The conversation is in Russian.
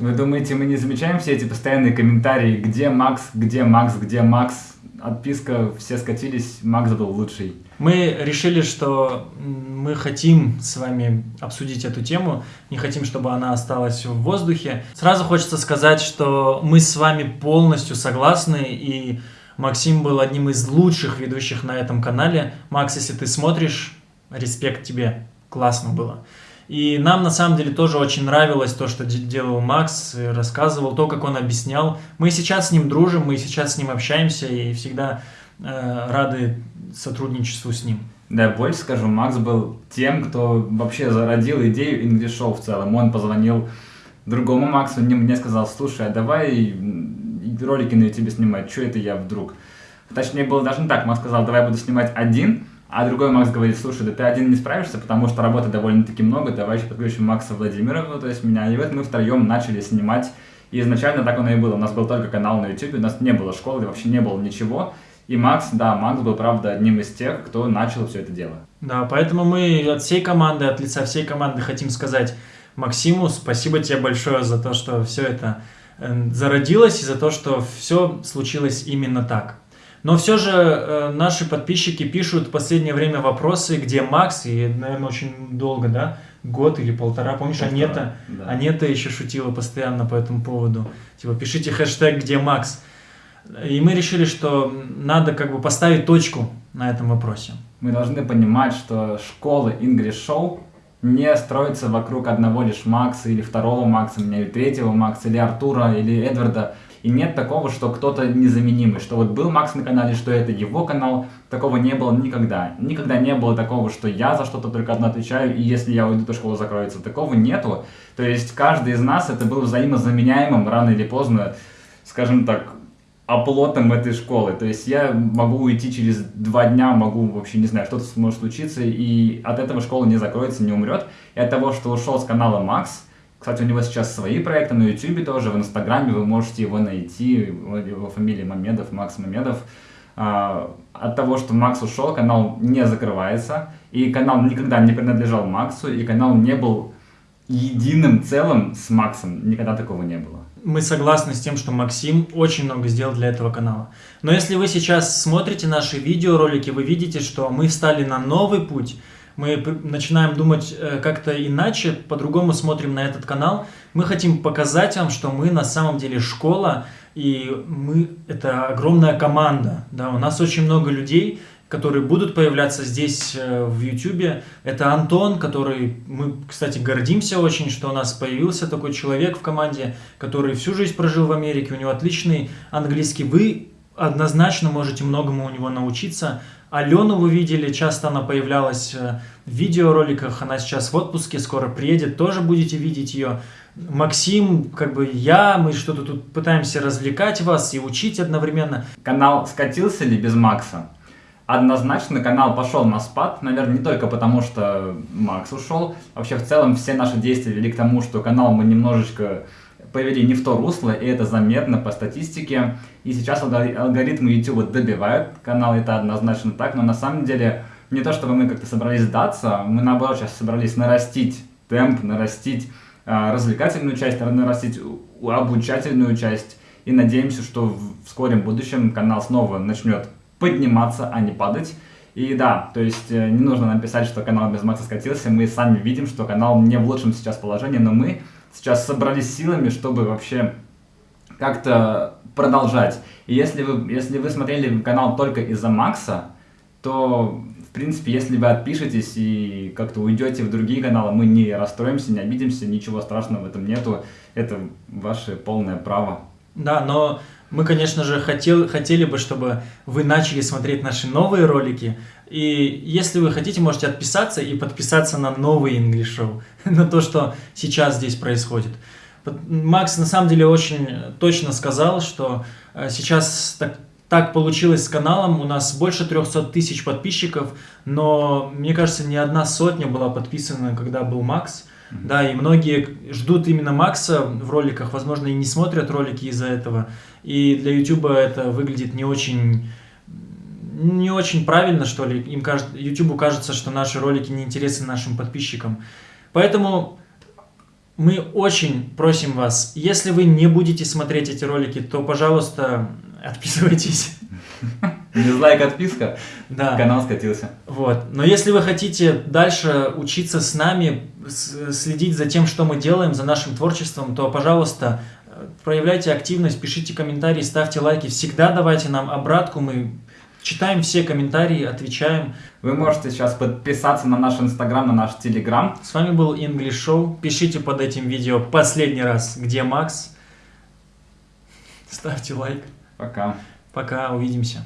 Вы думаете, мы не замечаем все эти постоянные комментарии, где Макс, где Макс, где Макс? Отписка, все скатились, Макс был лучший. Мы решили, что мы хотим с вами обсудить эту тему, не хотим, чтобы она осталась в воздухе. Сразу хочется сказать, что мы с вами полностью согласны, и Максим был одним из лучших ведущих на этом канале. Макс, если ты смотришь, респект тебе, классно было. И нам на самом деле тоже очень нравилось то, что делал Макс, рассказывал, то, как он объяснял. Мы сейчас с ним дружим, мы сейчас с ним общаемся и всегда э, рады сотрудничеству с ним. Да, больше скажу, Макс был тем, кто вообще зародил идею English Show в целом. Он позвонил другому Максу, мне сказал, слушай, а давай ролики на YouTube снимать, что это я вдруг? Точнее, было даже не так, Макс сказал, давай буду снимать один, а другой Макс говорит, слушай, да ты один не справишься, потому что работы довольно-таки много, давай еще подключим Макса Владимирова, то есть меня. И вот мы втроем начали снимать. И изначально так оно и было. У нас был только канал на YouTube, у нас не было школы, вообще не было ничего. И Макс, да, Макс был, правда, одним из тех, кто начал все это дело. Да, поэтому мы от всей команды, от лица всей команды хотим сказать Максиму спасибо тебе большое за то, что все это э, зародилось и за то, что все случилось именно так. Но все же э, наши подписчики пишут в последнее время вопросы, где Макс, и, наверное, очень долго, да, год или полтора, помнишь, полтора, Анета, да. Анета еще шутила постоянно по этому поводу, типа, пишите хэштег, где Макс. И мы решили, что надо как бы поставить точку на этом вопросе. Мы должны понимать, что школа English Show не строится вокруг одного лишь Макса или второго Макса, или третьего Макса, или Артура, или Эдварда. И нет такого, что кто-то незаменимый, что вот был Макс на канале, что это его канал, такого не было никогда. Никогда не было такого, что я за что-то только одно отвечаю, и если я уйду, то школа закроется. Такого нету. То есть каждый из нас это был взаимозаменяемым рано или поздно, скажем так, оплотом этой школы. То есть я могу уйти через два дня, могу вообще, не знаю, что-то может случиться, и от этого школа не закроется, не умрет. И от того, что ушел с канала Макс, кстати, у него сейчас свои проекты на YouTube тоже, в Инстаграме вы можете его найти, его фамилия Мамедов, Макс Мамедов. А, от того, что Макс ушел, канал не закрывается, и канал никогда не принадлежал Максу, и канал не был единым целым с Максом, никогда такого не было. Мы согласны с тем, что Максим очень много сделал для этого канала. Но если вы сейчас смотрите наши видеоролики, вы видите, что мы встали на новый путь, мы начинаем думать э, как-то иначе, по-другому смотрим на этот канал. Мы хотим показать вам, что мы на самом деле школа, и мы это огромная команда. Да? У нас очень много людей, которые будут появляться здесь э, в YouTube. Это Антон, который мы, кстати, гордимся очень, что у нас появился такой человек в команде, который всю жизнь прожил в Америке, у него отличный английский. Вы однозначно можете многому у него научиться. Алену вы видели, часто она появлялась э, в видеороликах, она сейчас в отпуске, скоро приедет, тоже будете видеть ее. Максим, как бы я, мы что-то тут пытаемся развлекать вас и учить одновременно. Канал скатился ли без Макса? Однозначно канал пошел на спад, наверное, не только потому, что Макс ушел. Вообще, в целом, все наши действия вели к тому, что канал мы немножечко повели не в то русло, и это заметно по статистике. И сейчас алгоритмы YouTube добивают канал, это однозначно так, но на самом деле не то, чтобы мы как-то собрались сдаться, мы наоборот сейчас собрались нарастить темп, нарастить э, развлекательную часть, нарастить обучательную часть. И надеемся, что в скором будущем канал снова начнет подниматься, а не падать. И да, то есть э, не нужно нам писать, что канал без Макса скатился, мы сами видим, что канал не в лучшем сейчас положении, но мы сейчас собрались силами, чтобы вообще как-то продолжать. И если вы, если вы смотрели канал только из-за Макса, то, в принципе, если вы отпишетесь и как-то уйдете в другие каналы, мы не расстроимся, не обидимся, ничего страшного в этом нету. Это ваше полное право. Да, но мы, конечно же, хотел, хотели бы, чтобы вы начали смотреть наши новые ролики. И если вы хотите, можете отписаться и подписаться на новый English Show, на то, что сейчас здесь происходит. Макс на самом деле очень точно сказал, что э, сейчас так, так получилось с каналом, у нас больше 300 тысяч подписчиков, но мне кажется, ни одна сотня была подписана, когда был Макс. Да, и многие ждут именно Макса в роликах, возможно, и не смотрят ролики из-за этого. И для YouTube это выглядит не очень не очень правильно, что ли. Им кажется, YouTube кажется, что наши ролики не интересны нашим подписчикам. Поэтому Мы очень просим вас, если вы не будете смотреть эти ролики, то, пожалуйста, отписывайтесь. Дизлайк, отписка, Да. канал скатился. Вот. Но если вы хотите дальше учиться с нами, следить за тем, что мы делаем, за нашим творчеством, то, пожалуйста, э, проявляйте активность, пишите комментарии, ставьте лайки. Всегда давайте нам обратку, мы читаем все комментарии, отвечаем. Вы можете сейчас подписаться на наш инстаграм, на наш телеграм. С вами был English Show. Пишите под этим видео последний раз, где Макс. Ставьте лайк. Пока. Пока, увидимся.